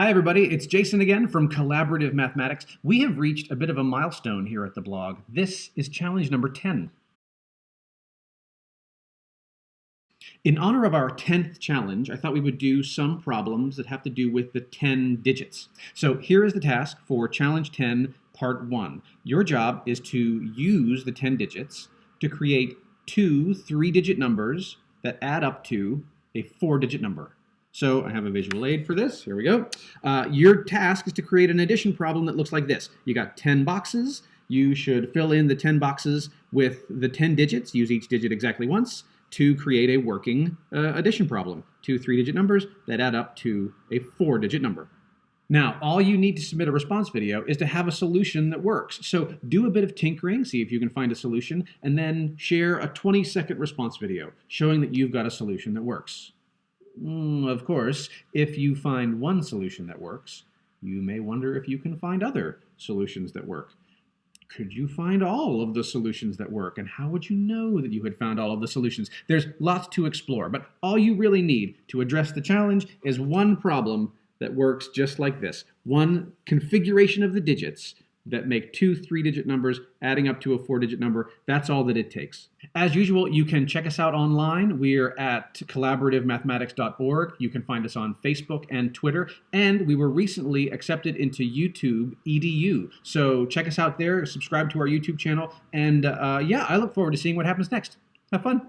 Hi, everybody. It's Jason again from Collaborative Mathematics. We have reached a bit of a milestone here at the blog. This is challenge number 10. In honor of our 10th challenge, I thought we would do some problems that have to do with the 10 digits. So here is the task for challenge 10, part 1. Your job is to use the 10 digits to create two three-digit numbers that add up to a four-digit number. So I have a visual aid for this. Here we go. Uh, your task is to create an addition problem that looks like this. You got 10 boxes. You should fill in the 10 boxes with the 10 digits, use each digit exactly once, to create a working uh, addition problem. Two three-digit numbers that add up to a four-digit number. Now, all you need to submit a response video is to have a solution that works. So do a bit of tinkering, see if you can find a solution, and then share a 20-second response video showing that you've got a solution that works. Mm, of course, if you find one solution that works, you may wonder if you can find other solutions that work. Could you find all of the solutions that work? And how would you know that you had found all of the solutions? There's lots to explore, but all you really need to address the challenge is one problem that works just like this. One configuration of the digits that make two three-digit numbers adding up to a four-digit number. That's all that it takes. As usual, you can check us out online. We're at collaborativemathematics.org. You can find us on Facebook and Twitter. And we were recently accepted into YouTube EDU. So check us out there, subscribe to our YouTube channel. And uh, yeah, I look forward to seeing what happens next. Have fun.